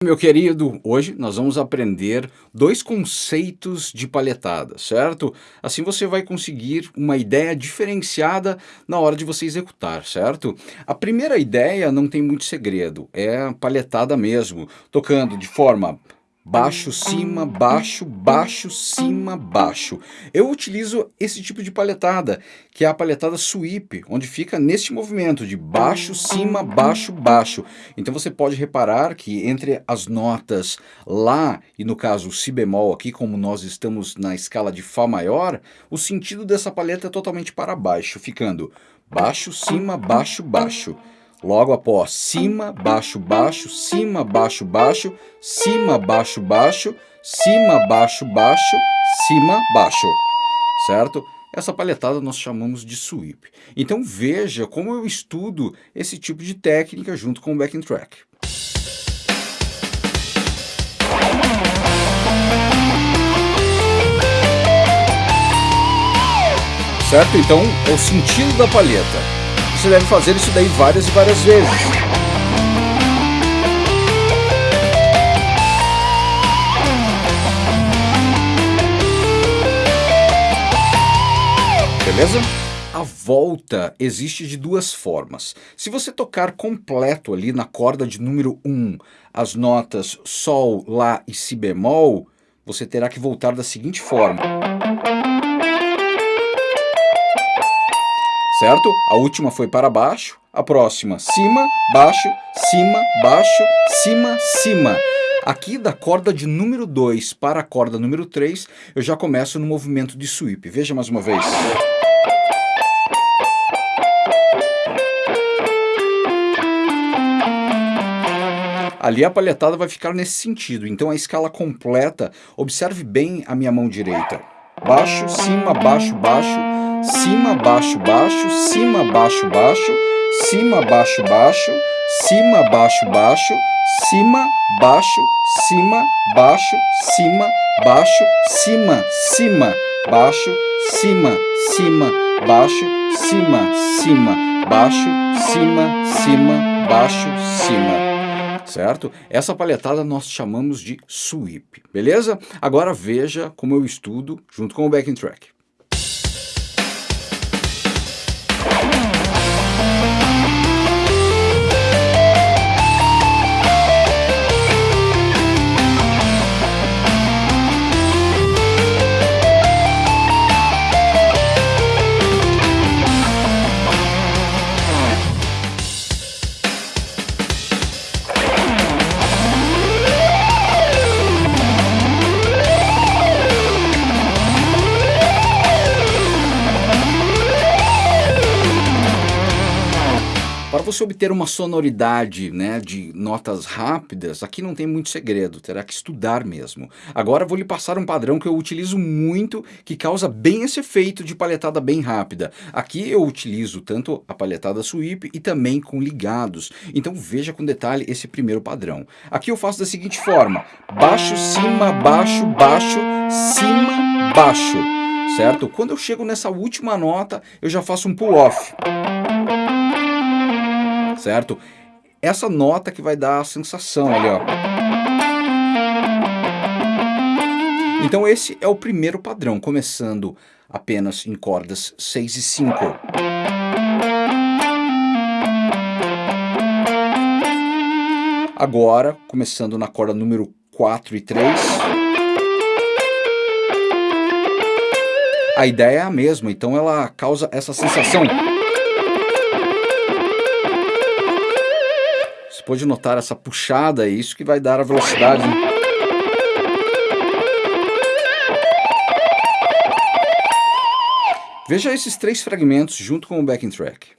Meu querido, hoje nós vamos aprender dois conceitos de palhetada, certo? Assim você vai conseguir uma ideia diferenciada na hora de você executar, certo? A primeira ideia não tem muito segredo, é palhetada mesmo, tocando de forma baixo, cima, baixo, baixo, cima, baixo. Eu utilizo esse tipo de palhetada, que é a palhetada sweep, onde fica neste movimento de baixo, cima, baixo, baixo. Então você pode reparar que entre as notas Lá e no caso Si bemol aqui, como nós estamos na escala de Fá maior, o sentido dessa palheta é totalmente para baixo, ficando baixo, cima, baixo, baixo. Logo após cima, baixo, baixo, cima, baixo, baixo, cima, baixo, baixo, cima, baixo, baixo, cima, baixo. Certo? Essa palhetada nós chamamos de sweep. Então veja como eu estudo esse tipo de técnica junto com o backing track. Certo? Então, é o sentido da palheta. Você deve fazer isso daí várias e várias vezes. Beleza? A volta existe de duas formas. Se você tocar completo ali na corda de número 1, as notas Sol, Lá e Si bemol, você terá que voltar da seguinte forma. Certo? A última foi para baixo, a próxima cima, baixo, cima, baixo, cima, cima. Aqui da corda de número 2 para a corda número 3, eu já começo no movimento de sweep. Veja mais uma vez. Ali a palhetada vai ficar nesse sentido, então a escala completa, observe bem a minha mão direita. Baixo, cima, baixo, baixo, cima, baixo, baixo, cima, baixo, baixo, cima, baixo, baixo, cima, baixo, baixo, cima, baixo, cima, baixo, cima, baixo, cima, cima, baixo, cima, cima, baixo, cima, cima, baixo, cima, cima, baixo, cima. Certo? Essa palhetada nós chamamos de sweep, beleza? Agora veja como eu estudo junto com o backing track. Você obter uma sonoridade né, de notas rápidas, aqui não tem muito segredo, terá que estudar mesmo. Agora vou lhe passar um padrão que eu utilizo muito, que causa bem esse efeito de palhetada bem rápida. Aqui eu utilizo tanto a palhetada sweep e também com ligados. Então veja com detalhe esse primeiro padrão. Aqui eu faço da seguinte forma, baixo, cima, baixo, baixo, cima, baixo. Certo? Quando eu chego nessa última nota, eu já faço um pull-off certo? Essa nota que vai dar a sensação ali, ó. Então esse é o primeiro padrão, começando apenas em cordas 6 e 5. Agora, começando na corda número 4 e 3. A ideia é a mesma, então ela causa essa sensação. Pode notar essa puxada, é isso que vai dar a velocidade. Veja esses três fragmentos junto com o backing track.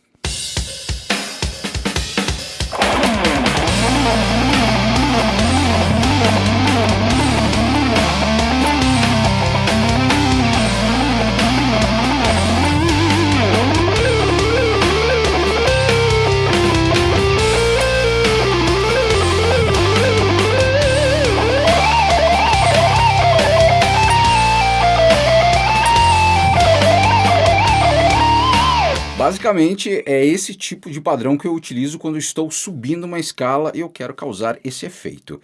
Basicamente, é esse tipo de padrão que eu utilizo quando estou subindo uma escala e eu quero causar esse efeito.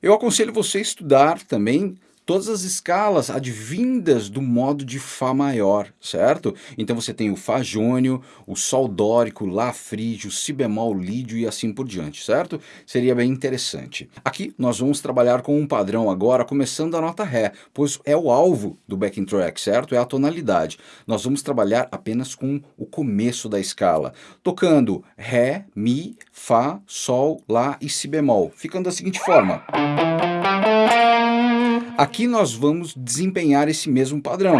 Eu aconselho você a estudar também todas as escalas advindas do modo de Fá maior, certo? Então você tem o Fá jônio, o Sol dórico, Lá frígio, Si bemol lídio e assim por diante, certo? Seria bem interessante. Aqui nós vamos trabalhar com um padrão agora, começando a nota Ré, pois é o alvo do backing track, certo? É a tonalidade. Nós vamos trabalhar apenas com o começo da escala, tocando Ré, Mi, Fá, Sol, Lá e Si bemol, ficando da seguinte forma. Aqui nós vamos desempenhar esse mesmo padrão.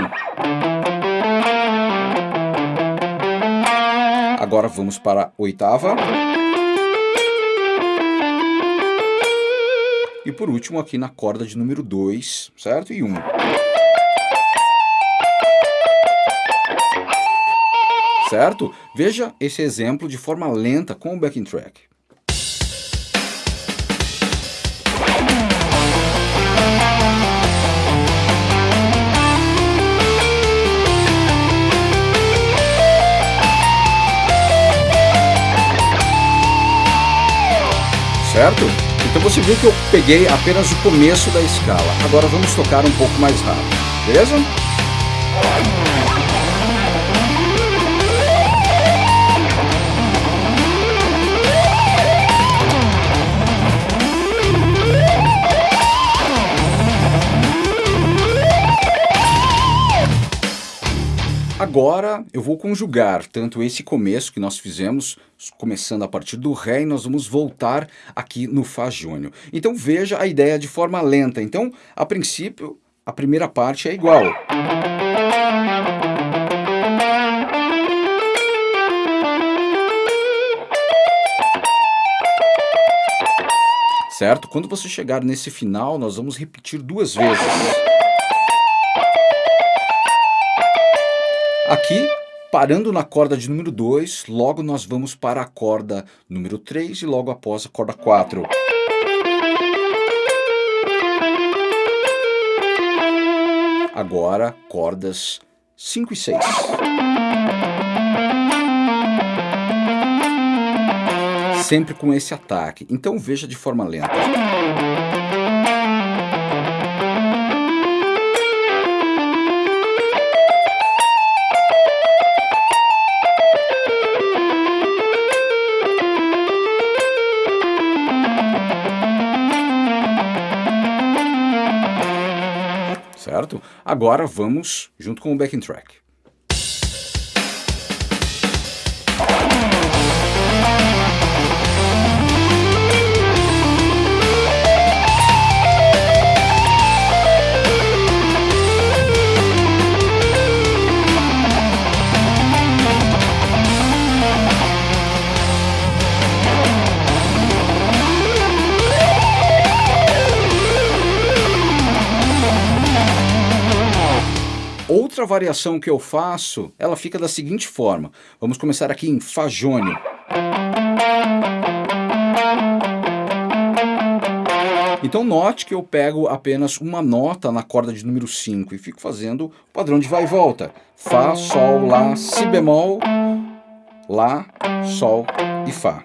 Agora vamos para a oitava. E por último aqui na corda de número 2, certo? E 1. Um. Certo? Veja esse exemplo de forma lenta com o backing track. Certo? Então você viu que eu peguei apenas o começo da escala. Agora vamos tocar um pouco mais rápido, beleza? Agora eu vou conjugar tanto esse começo que nós fizemos, começando a partir do Ré, e nós vamos voltar aqui no Fá jônio. Então veja a ideia de forma lenta. Então, a princípio, a primeira parte é igual. Certo? Quando você chegar nesse final, nós vamos repetir duas vezes. Aqui, parando na corda de número 2, logo nós vamos para a corda número 3 e logo após a corda 4. Agora, cordas 5 e 6. Sempre com esse ataque, então veja de forma lenta. Agora vamos junto com o backing track. Outra variação que eu faço, ela fica da seguinte forma. Vamos começar aqui em Fá jônio. Então note que eu pego apenas uma nota na corda de número 5 e fico fazendo o padrão de vai e volta. Fá, Sol, Lá, Si bemol, Lá, Sol e Fá.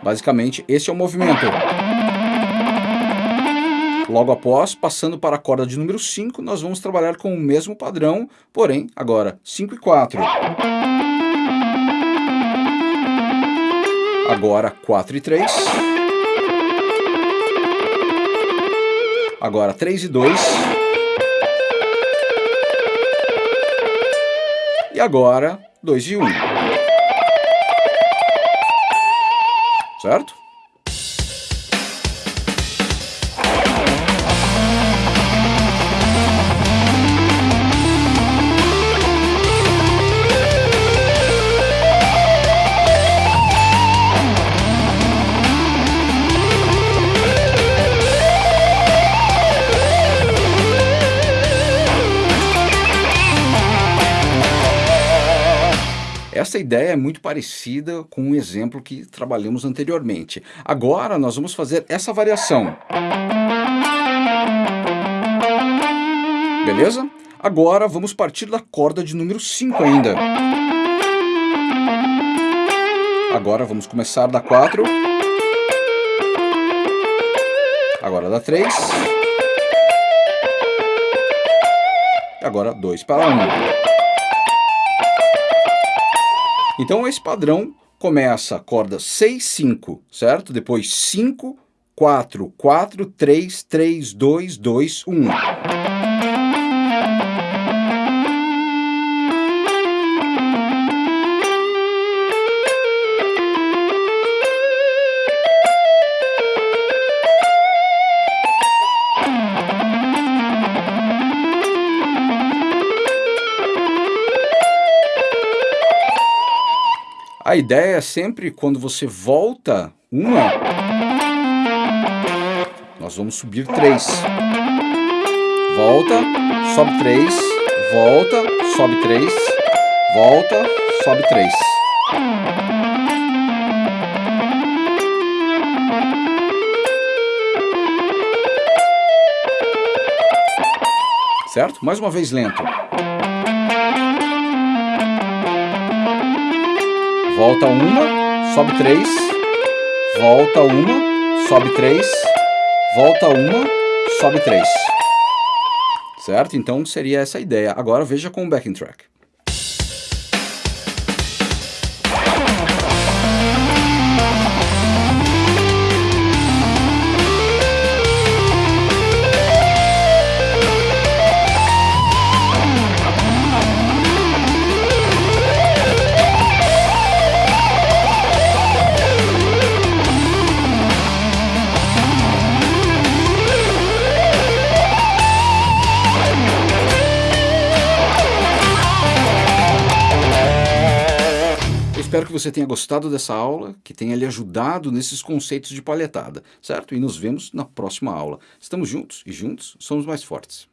Basicamente, esse é o movimento. Logo após, passando para a corda de número 5, nós vamos trabalhar com o mesmo padrão, porém, agora 5 e 4. Agora 4 e 3. Agora 3 e 2. E agora 2 e 1. Certo? Essa ideia é muito parecida com um exemplo que trabalhamos anteriormente. Agora nós vamos fazer essa variação. Beleza? Agora vamos partir da corda de número 5 ainda. Agora vamos começar da 4. Agora da 3. Agora 2 para 1. Um. Então esse padrão começa corda 6, 5, certo? Depois 5, 4, 4, 3, 3, 2, 2, 1. A ideia é sempre quando você volta uma, nós vamos subir três. Volta, sobe três, volta, sobe três, volta, sobe três. Certo? Mais uma vez lento. Volta uma, sobe três, volta uma, sobe três, volta uma, sobe três. Certo? Então seria essa a ideia. Agora veja com o backing track. Espero que você tenha gostado dessa aula, que tenha lhe ajudado nesses conceitos de palhetada, certo? E nos vemos na próxima aula. Estamos juntos e juntos somos mais fortes.